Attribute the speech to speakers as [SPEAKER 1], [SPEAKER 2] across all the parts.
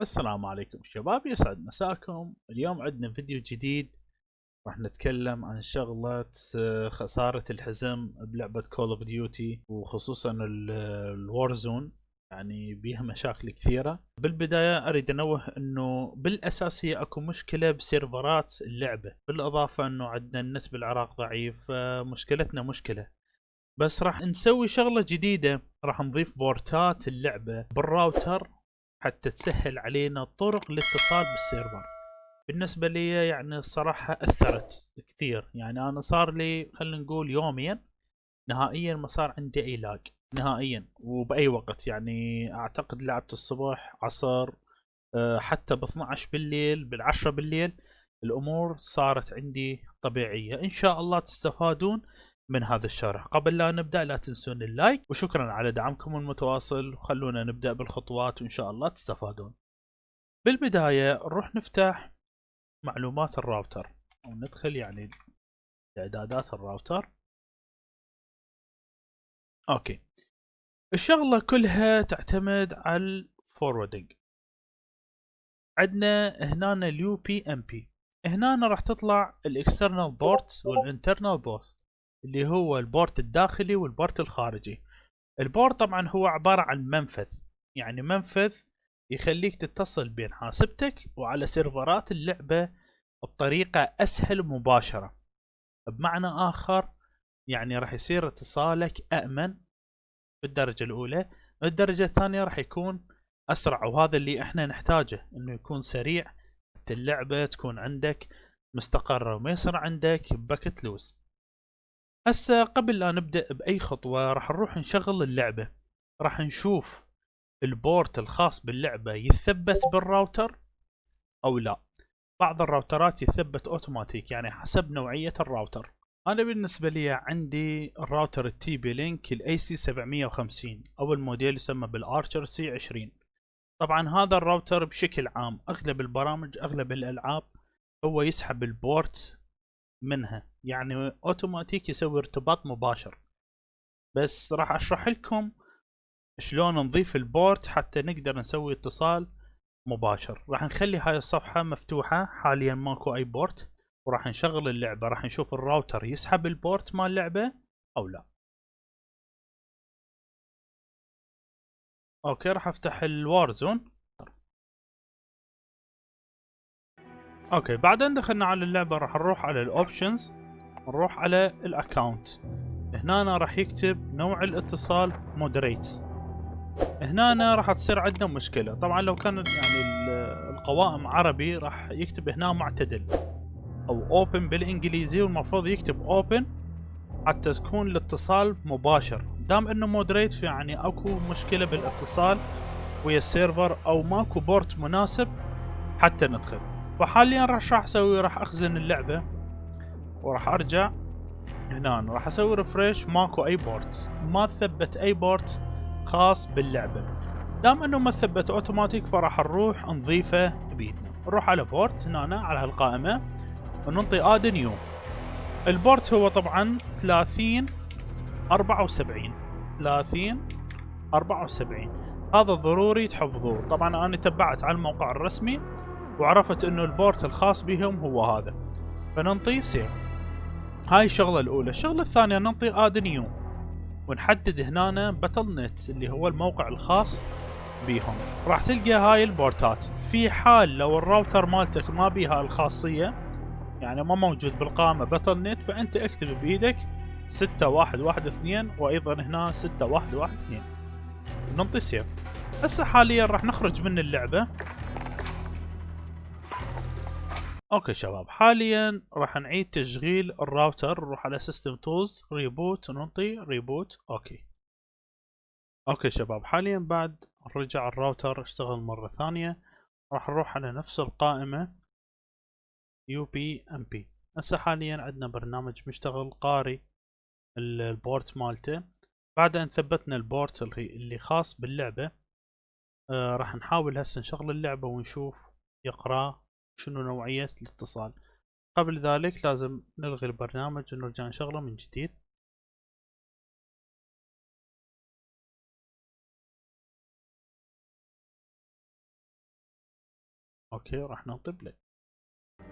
[SPEAKER 1] السلام عليكم شباب يسعد مساكم. اليوم عندنا فيديو جديد. راح نتكلم عن شغلة آه، خسارة الحزم بلعبة Call of Duty وخصوصا ال Warzone يعني بيها مشاكل كثيرة. بالبداية أريد أنوه إنه بالاساسية أكو مشكلة ب server ات اللعبة. بالإضافة إنه عندنا النت بالعراق ضعيف فمشكلتنا مشكلة. بس راح نسوي شغلة جديدة. راح نضيف port ات اللعبة بالراوتر حتى تسهل علينا طرق الاتصال بال server. بالنسبة لي يعني الصراحة أثرت كثير. يعني أنا صار لي خلينا نقول يوميا نهائيا ما صار عندي أي lag نهائيا وبأي وقت. يعني أعتقد لعبت الصبح عصر آه، حتى ب 12 بالليل بالعشرة بالليل الأمور صارت عندي طبيعية. إن شاء الله تستفادون. من هذا الشرح. قبل لا نبدأ لا تنسون ال like وشكرا على دعمكم المتواصل. وخلونا نبدأ بالخطوات وإن شاء الله تستفادون. بالبداية نروح نفتح معلومات الراوتر وندخل يعني إعدادات ال router. okay. الشغلة كلها تعتمد على ال forwarding عندنا هنا ال UPnP هنا راح تطلع ال external port وال internal port اللي هو ال port الداخلي وال port الخارجي. ال port طبعا هو عبارة عن منفذ يعني منفذ يخليك تتصل بين حاسبتك وعلى سيرفرات اللعبة بطريقة أسهل ومباشرة. بمعنى آخر يعني راح يصير اتصالك أأمن بالدرجة الأولى الدرجة الثانية راح يكون أسرع وهذا اللي إحنا نحتاجه إنه يكون سريع حتى اللعبة تكون عندك مستقرة وما يصير عندك باكت لوز هسه قبل لا نبدأ بأي خطوة راح نروح نشغل اللعبة. راح نشوف ال port الخاص باللعبة يثبت بالراوتر أو لا. بعض الراوترات يثبت أوتوماتيك يعني حسب نوعية الراوتر. أنا بالنسبة لي عندي ال router ال TP-Link ال AC 750 أو الموديل يسمى بال Archer C 20 طبعا هذا الراوتر بشكل عام أغلب البرامج أغلب الألعاب هو يسحب ال port منها. يعني اوتوماتيك يسوي ارتباط مباشر. بس راح اشرح لكم شلون نضيف ال port حتى نقدر نسوي اتصال مباشر. راح نخلي هاي الصفحة مفتوحة حاليا ماكو أي port. وراح نشغل اللعبة راح نشوف الراوتر يسحب ال port مال اللعبة أو لا. okay راح أفتح ال Warzone okay بعد ان دخلنا على اللعبة راح نروح على ال options نروح على ال account هنا راح يكتب نوع الاتصال moderate هنا راح تصير عندنا مشكلة. طبعا لو كان يعني القوائم عربي راح يكتب هنا معتدل أو open بالإنجليزي والمفروض يكتب open حتى تكون الاتصال مباشر. دام إنه moderate يعني أكو مشكلة بالاتصال ويا ال server أو ماكو port مناسب حتى ندخل. فحاليا شراح أسوي؟ راح أخزن اللعبة. وراح أرجع هنا راح أسوي refresh ماكو أي port ما ثبت أي port خاص باللعبة. دام إنه ما ثبت اوتوماتيك فراح نروح نضيفه بيدنا. نروح على port هنا على هالقائمة وننطي add new ال port هو طبعا 30 74 30 74 هذا ضروري تحفظوه. طبعا أنا تبعت على الموقع الرسمي وعرفت إنه ال port الخاص بهم هو هذا. فننطي save هاي الشغلة الأولى. الشغلة الثانية ننطي add new. ونحدد هنا Battle.net اللي هو الموقع الخاص بيهم. راح تلقى هاي ال port ات. في حال لو الراوتر مالتك ما بيها الخاصية يعني ما موجود بالقائمة Battle.net فأنت اكتب بإيدك ستة واحد واحد اثنين وأيضا هنا ستة واحد واحد اثنين. ننطي save هسه حاليا راح نخرج من اللعبة. okay شباب. حاليا راح نعيد تشغيل الراوتر نروح على system tools reboot وننطي reboot okay. okay شباب. حاليا بعد رجع الراوتر اشتغل مرة ثانية. راح نروح على نفس القائمة UPnP هسه حاليا عندنا برنامج مشتغل قاري ال port مالته. بعد ان ثبتنا ال port اللي خاص باللعبة. آه راح نحاول هسه نشغل اللعبة ونشوف يقرأ شنو نوعية الاتصال. قبل ذلك لازم نلغي البرنامج ونرجع نشغله من جديد. okay راح نعطي play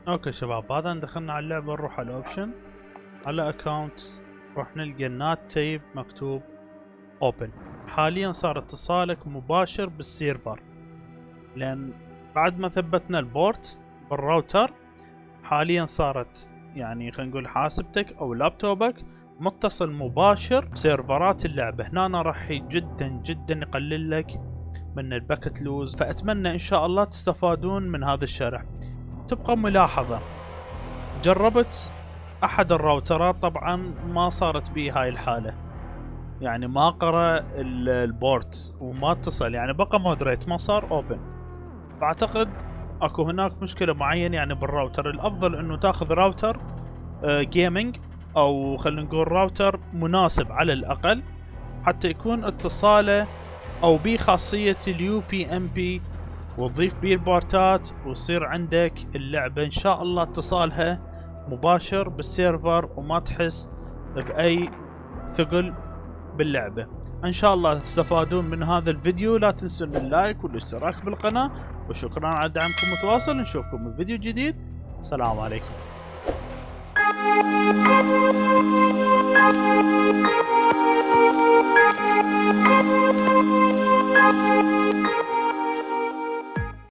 [SPEAKER 1] okay شباب بعد ان دخلنا على اللعبة نروح على ال option. على account راح نلقى ال NAT type مكتوب open حاليا صار اتصالك مباشر بال server. لأن بعد ما ثبتنا ال port بال router حاليا صارت يعني خلينا نقول حاسبتك أو لابتوبك متصل مباشر ب سيرفرات اللعبة. هنا راح جدا جدا يقلل لك من ال packet loss. فأتمنى إن شاء الله تستفادون من هذا الشرح. تبقى ملاحظة. جربت أحد الراوترات؟ طبعا ما صارت بي هاي الحالة. يعني ما قرأ ال port وما اتصل. يعني بقى moderate ما صار open فأعتقد اكو هناك مشكلة معينة يعني بالراوتر. الافضل انه تاخذ router gaming آه، أو خلينا نقول راوتر مناسب على الاقل حتى يكون اتصاله أو بي خاصية ال UPnP. وتضيف بيه البورتات ويصير عندك اللعبة إن شاء الله اتصالها مباشر بال server وما تحس بأي ثقل باللعبة. إن شاء الله تستفادون من هذا الفيديو. لا تنسون ال like والاشتراك بالقناة. وشكرا على دعمكم المتواصل نشوفكم بفيديو جديد. سلام عليكم.